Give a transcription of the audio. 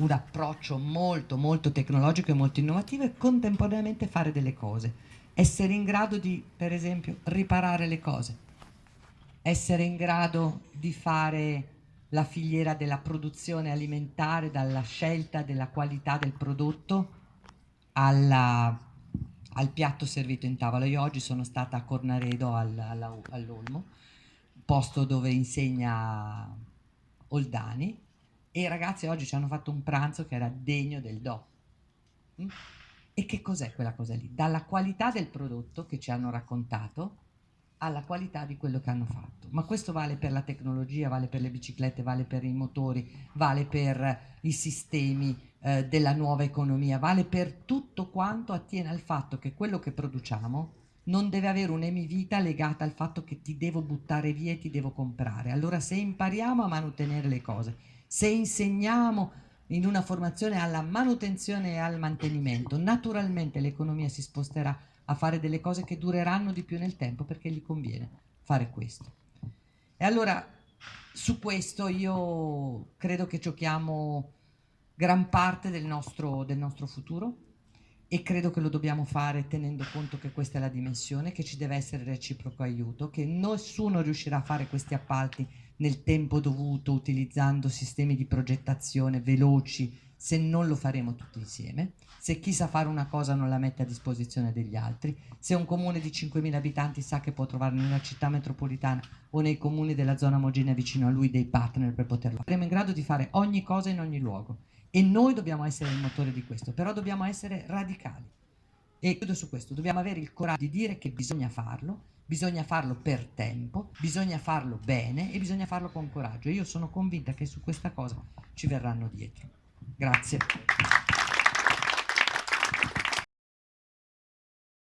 un approccio molto molto tecnologico e molto innovativo e contemporaneamente fare delle cose. Essere in grado di, per esempio, riparare le cose, essere in grado di fare la filiera della produzione alimentare dalla scelta della qualità del prodotto alla, al piatto servito in tavola. Io oggi sono stata a Cornaredo al, all'Olmo, posto dove insegna Oldani, e ragazzi oggi ci hanno fatto un pranzo che era degno del do. Mm? E che cos'è quella cosa lì? Dalla qualità del prodotto che ci hanno raccontato alla qualità di quello che hanno fatto. Ma questo vale per la tecnologia, vale per le biciclette, vale per i motori, vale per i sistemi eh, della nuova economia, vale per tutto quanto attiene al fatto che quello che produciamo non deve avere un'emivita legata al fatto che ti devo buttare via e ti devo comprare. Allora se impariamo a mantenere le cose, se insegniamo in una formazione alla manutenzione e al mantenimento, naturalmente l'economia si sposterà a fare delle cose che dureranno di più nel tempo perché gli conviene fare questo. E allora su questo io credo che giochiamo gran parte del nostro, del nostro futuro e credo che lo dobbiamo fare tenendo conto che questa è la dimensione, che ci deve essere reciproco aiuto, che nessuno riuscirà a fare questi appalti nel tempo dovuto utilizzando sistemi di progettazione veloci se non lo faremo tutti insieme, se chi sa fare una cosa non la mette a disposizione degli altri, se un comune di 5.000 abitanti sa che può trovare nella città metropolitana o nei comuni della zona omogenea vicino a lui dei partner per poterlo fare, saremo in grado di fare ogni cosa in ogni luogo e noi dobbiamo essere il motore di questo, però dobbiamo essere radicali. E chiudo su questo, dobbiamo avere il coraggio di dire che bisogna farlo, bisogna farlo per tempo, bisogna farlo bene e bisogna farlo con coraggio. Io sono convinta che su questa cosa ci verranno dietro. Grazie.